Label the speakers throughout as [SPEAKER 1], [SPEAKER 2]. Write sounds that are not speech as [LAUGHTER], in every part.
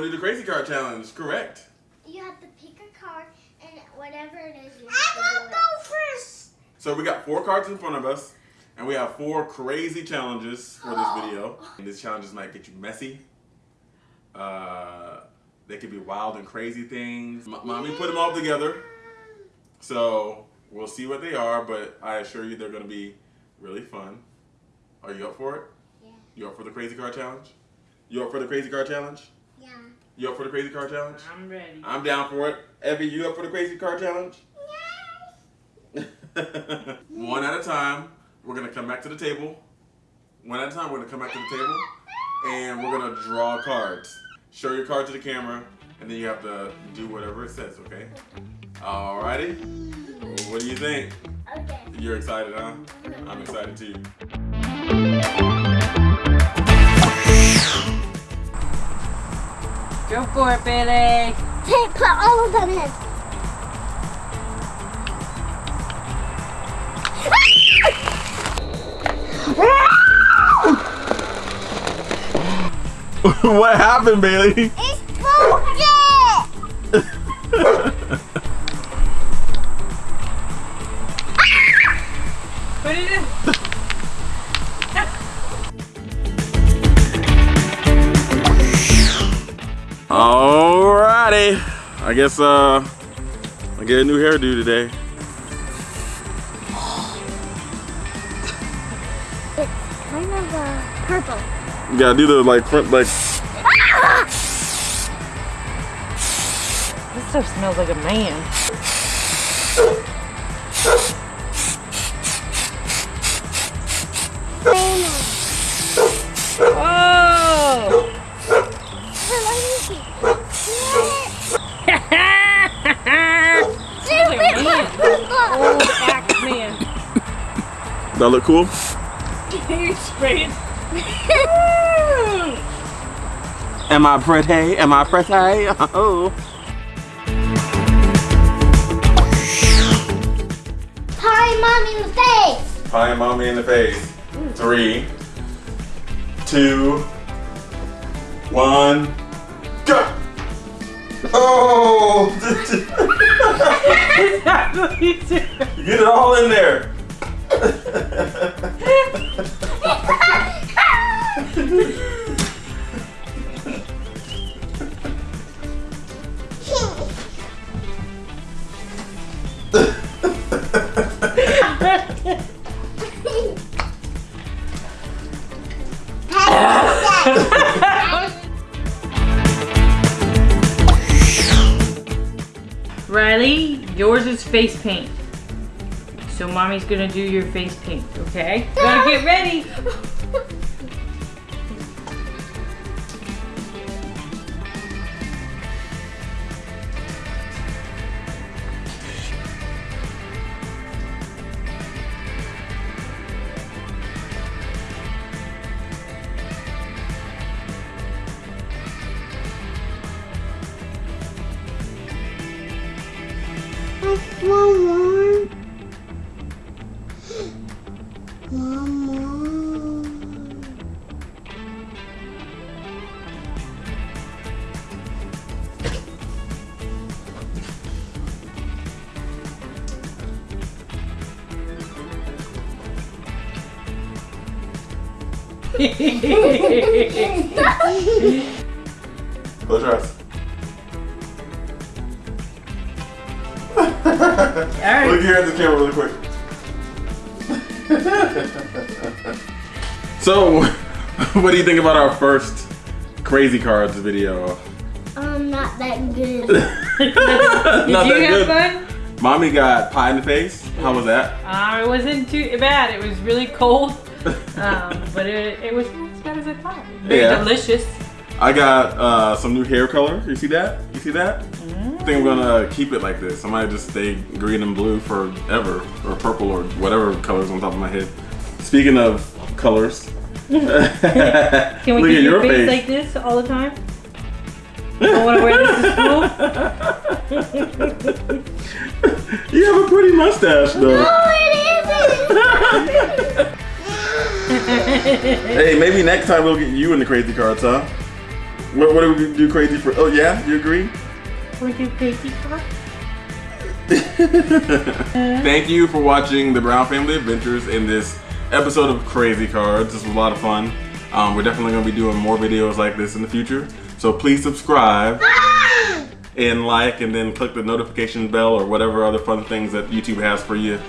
[SPEAKER 1] want to do the crazy card challenge, correct?
[SPEAKER 2] You have to pick a card and whatever it is, you
[SPEAKER 3] I
[SPEAKER 2] have to do
[SPEAKER 3] go first.
[SPEAKER 1] So we got four cards in front of us, and we have four crazy challenges for this video. And these challenges might get you messy. Uh, they could be wild and crazy things. M- Mommy put them all together, so we'll see what they are. But I assure you, they're gonna be really fun. Are you up for it?
[SPEAKER 2] Yeah.
[SPEAKER 1] You up for the crazy card challenge? You up for the crazy card challenge?
[SPEAKER 2] Yeah.
[SPEAKER 1] You up for the crazy card challenge?
[SPEAKER 4] I'm ready.
[SPEAKER 1] I'm down for it. Evie, you up for the crazy card challenge? Yes. [LAUGHS] One at a time. We're gonna come back to the table. One at a time, we're gonna come back to the table and we're gonna draw cards. Show your card to the camera and then you have to do whatever it says, okay? Alrighty. What do you think?
[SPEAKER 2] Okay.
[SPEAKER 1] You're excited, huh? I'm excited too.
[SPEAKER 4] Go for it, Billy.
[SPEAKER 2] Take, put all of them in. [LAUGHS]
[SPEAKER 1] what happened, Bailey?
[SPEAKER 2] It's bullshit! [LAUGHS]
[SPEAKER 4] Put it in.
[SPEAKER 1] I guess uh I get a new hairdo today.
[SPEAKER 2] It's kind of uh, purple.
[SPEAKER 1] You gotta do the like front like
[SPEAKER 4] This stuff smells like a man. Old axe man.
[SPEAKER 1] that look cool?
[SPEAKER 4] you sprayed.
[SPEAKER 1] Am I pretty? Am I pretty? Oh.
[SPEAKER 2] Pie mommy in the face!
[SPEAKER 1] Pie mommy in the face. Three, two, one, go! [LAUGHS] Oh! [LAUGHS] Get it all in there. [LAUGHS] [LAUGHS]
[SPEAKER 4] yours is face paint. So mommy's gonna do your face paint, okay? Gotta get ready. [LAUGHS]
[SPEAKER 2] One more. One more. [LAUGHS] [LAUGHS] [LAUGHS]
[SPEAKER 1] Close your eyes.
[SPEAKER 4] Alright.
[SPEAKER 1] Look here at the camera really quick. [LAUGHS] so, [LAUGHS] what do you think about our first Crazy Cards video?
[SPEAKER 2] Um, not that good. [LAUGHS]
[SPEAKER 4] Did
[SPEAKER 1] Not
[SPEAKER 4] you
[SPEAKER 1] that
[SPEAKER 4] have
[SPEAKER 1] good.
[SPEAKER 4] fun?
[SPEAKER 1] Mommy got pie in the face. How was that?
[SPEAKER 4] Uh, it wasn't too bad. It was really cold, um, but it, it was as bad as I thought. Very
[SPEAKER 1] Yeah.
[SPEAKER 4] delicious.
[SPEAKER 1] I got uh, some new hair color. You see that? You see that? I think I'm gonna keep it like this. I might just stay green and blue forever, or purple, or whatever colors on top of my head. Speaking of colors, [LAUGHS]
[SPEAKER 4] Can we
[SPEAKER 1] look
[SPEAKER 4] keep
[SPEAKER 1] at
[SPEAKER 4] your
[SPEAKER 1] your
[SPEAKER 4] face,
[SPEAKER 1] face.
[SPEAKER 4] like this all the time? I want to wear this to school. [LAUGHS]
[SPEAKER 1] you have a pretty mustache, though. hey, maybe next time we'll get you in the crazy cards, huh? What, what do we do crazy for? Oh yeah, you agree?
[SPEAKER 4] We do crazy car.
[SPEAKER 1] Thank you for watching the Brown Family Adventures in this episode of Crazy Cards. This was a lot of fun. Um, we're definitely going to be doing more videos like this in the future. So please subscribe [GASPS] and like and then click the notification bell or whatever other fun things that YouTube has for you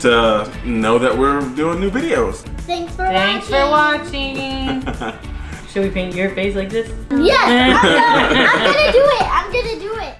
[SPEAKER 1] to know that we're doing new videos.
[SPEAKER 2] Thanks for
[SPEAKER 4] Thanks for
[SPEAKER 2] watching.
[SPEAKER 4] watching. [LAUGHS] Should we paint your face like this?
[SPEAKER 2] Yes, I'm gonna, I'm gonna [LAUGHS] do it. I'm gonna do